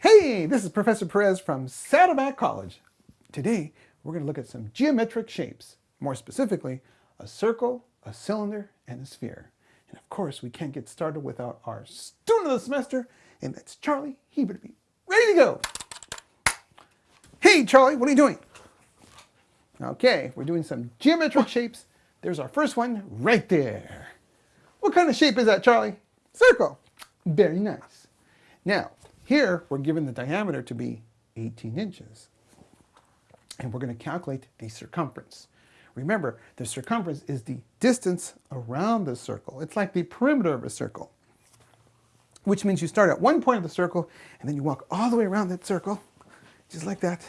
Hey, this is Professor Perez from Saddleback College. Today, we're going to look at some geometric shapes. More specifically, a circle, a cylinder, and a sphere. And of course, we can't get started without our student of the semester, and that's Charlie. He better be ready to go. Hey, Charlie, what are you doing? Okay, we're doing some geometric shapes. There's our first one right there. What kind of shape is that, Charlie? Circle. Very nice. Now, here, we're given the diameter to be 18 inches. And we're going to calculate the circumference. Remember, the circumference is the distance around the circle. It's like the perimeter of a circle, which means you start at one point of the circle, and then you walk all the way around that circle, just like that.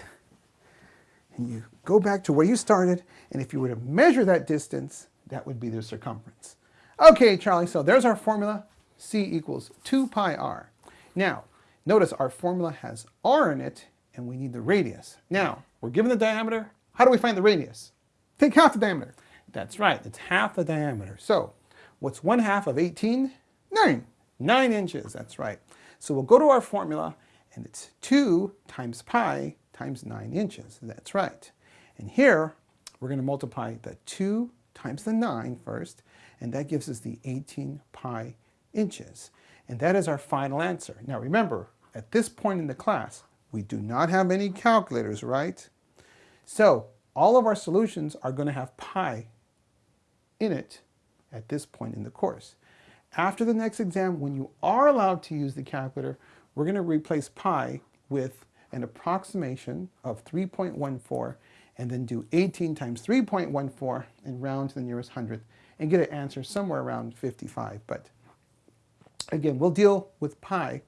And you go back to where you started, and if you were to measure that distance, that would be the circumference. Okay, Charlie, so there's our formula. C equals 2 pi r. Now, Notice our formula has r in it, and we need the radius. Now, we're given the diameter. How do we find the radius? Take half the diameter. That's right, it's half the diameter. So, what's one half of 18? 9. 9 inches, that's right. So we'll go to our formula, and it's 2 times pi times 9 inches. That's right. And here, we're going to multiply the 2 times the 9 first, and that gives us the 18 pi inches. And that is our final answer. Now remember, at this point in the class, we do not have any calculators, right? So all of our solutions are going to have pi in it at this point in the course. After the next exam, when you are allowed to use the calculator, we're going to replace pi with an approximation of 3.14 and then do 18 times 3.14 and round to the nearest hundredth and get an answer somewhere around 55. But again, we'll deal with pi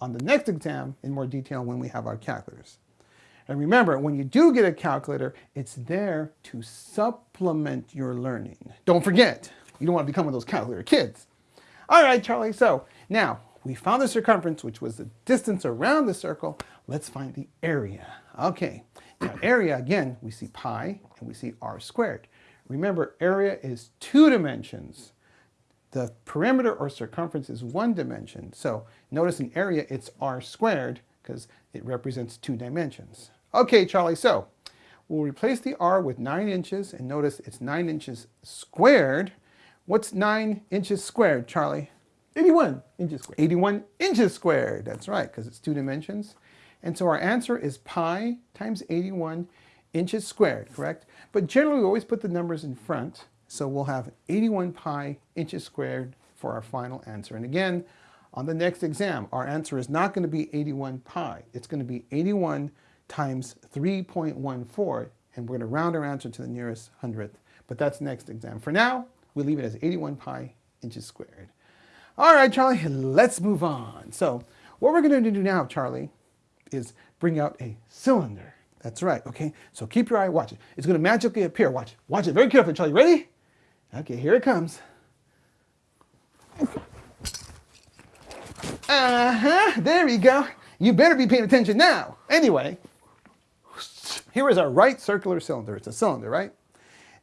on the next exam in more detail when we have our calculators. And remember, when you do get a calculator, it's there to supplement your learning. Don't forget, you don't want to become one of those calculator kids. All right, Charlie, so now we found the circumference, which was the distance around the circle. Let's find the area. Okay, now area, again, we see pi and we see r squared. Remember, area is two dimensions. The perimeter or circumference is one dimension. So notice in area it's r squared because it represents two dimensions. Okay, Charlie, so we'll replace the r with 9 inches and notice it's 9 inches squared. What's 9 inches squared, Charlie? 81 inches squared. 81 inches squared, that's right, because it's two dimensions. And so our answer is pi times 81 inches squared, correct? But generally we always put the numbers in front so we'll have 81 pi inches squared for our final answer. And again, on the next exam, our answer is not going to be 81 pi. It's going to be 81 times 3.14, and we're going to round our answer to the nearest hundredth. But that's next exam. For now, we leave it as 81 pi inches squared. All right, Charlie, let's move on. So what we're going to do now, Charlie, is bring out a cylinder. That's right, okay? So keep your eye, watch it. It's going to magically appear. Watch it. Watch it very carefully, Charlie. Ready? Okay, here it comes. Uh-huh, there we go. You better be paying attention now. Anyway, here is our right circular cylinder. It's a cylinder, right?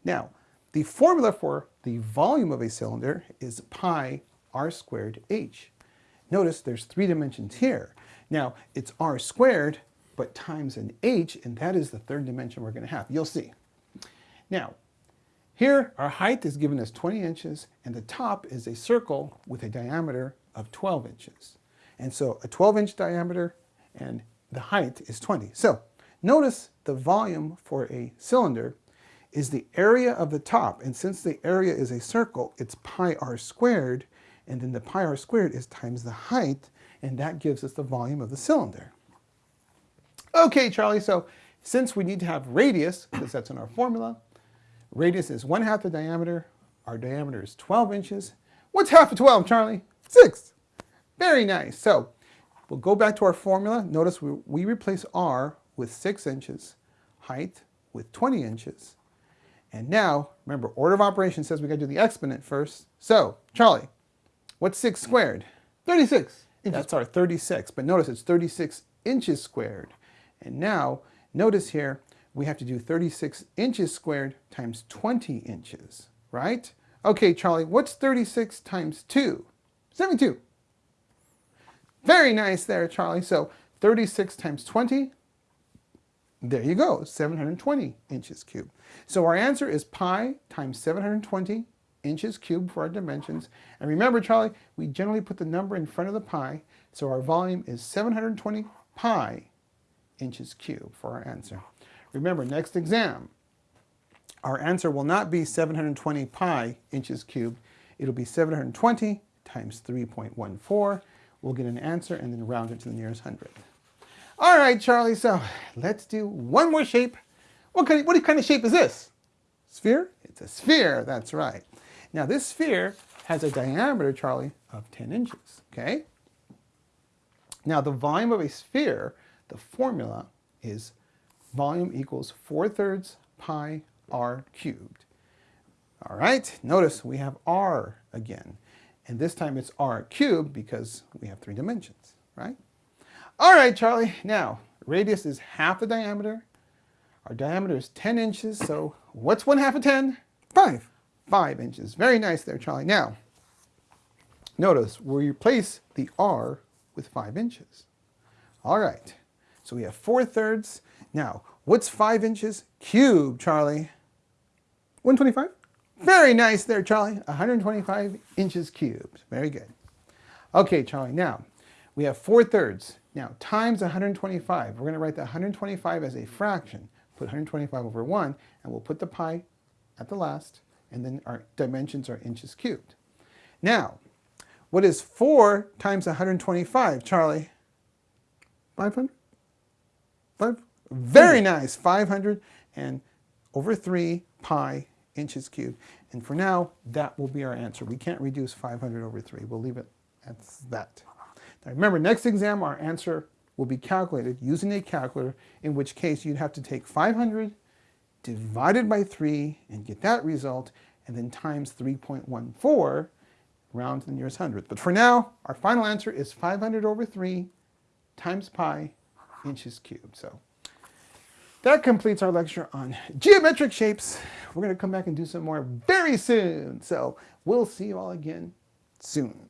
Now, the formula for the volume of a cylinder is pi r squared h. Notice there's three dimensions here. Now, it's r squared, but times an h, and that is the third dimension we're going to have. You'll see. Now, here, our height is given as 20 inches, and the top is a circle with a diameter of 12 inches. And so a 12-inch diameter and the height is 20. So notice the volume for a cylinder is the area of the top. And since the area is a circle, it's pi r squared, and then the pi r squared is times the height, and that gives us the volume of the cylinder. Okay, Charlie, so since we need to have radius, because that's in our formula, Radius is 1 half the diameter. Our diameter is 12 inches. What's half of 12, Charlie? 6. Very nice. So we'll go back to our formula. Notice we, we replace r with 6 inches, height with 20 inches. And now, remember, order of operations says we got to do the exponent first. So, Charlie, what's 6 squared? 36. Inches. That's our 36. But notice it's 36 inches squared. And now, notice here, we have to do 36 inches squared times 20 inches, right? Okay, Charlie, what's 36 times 2? 72. Very nice there, Charlie. So 36 times 20, there you go, 720 inches cubed. So our answer is pi times 720 inches cubed for our dimensions. And remember, Charlie, we generally put the number in front of the pi, so our volume is 720 pi inches cubed for our answer. Remember, next exam, our answer will not be 720 pi inches cubed. It'll be 720 times 3.14. We'll get an answer and then round it to the nearest hundredth. All right, Charlie, so let's do one more shape. What kind of, what kind of shape is this? Sphere? It's a sphere, that's right. Now this sphere has a diameter, Charlie, of 10 inches, okay? Now the volume of a sphere, the formula is volume equals 4 thirds pi r cubed. All right, notice we have r again. And this time it's r cubed because we have three dimensions, right? All right, Charlie, now radius is half the diameter. Our diameter is 10 inches, so what's one half of 10? Five. Five inches. Very nice there, Charlie. Now, notice we replace the r with five inches. All right, so we have 4 thirds. Now, what's 5 inches cubed, Charlie? 125? Very nice there, Charlie. 125 inches cubed. Very good. Okay, Charlie, now we have 4 thirds. Now, times 125. We're going to write the 125 as a fraction. Put 125 over 1, and we'll put the pi at the last, and then our dimensions are inches cubed. Now, what is 4 times 125, Charlie? 500? 5? Very nice. 500 and over 3 pi inches cubed. And for now, that will be our answer. We can't reduce 500 over 3. We'll leave it at that. Now remember, next exam, our answer will be calculated using a calculator, in which case you'd have to take 500 divided by 3 and get that result, and then times 3.14 round to the nearest hundredth. But for now, our final answer is 500 over 3 times pi inches cubed. So that completes our lecture on geometric shapes. We're going to come back and do some more very soon. So we'll see you all again soon.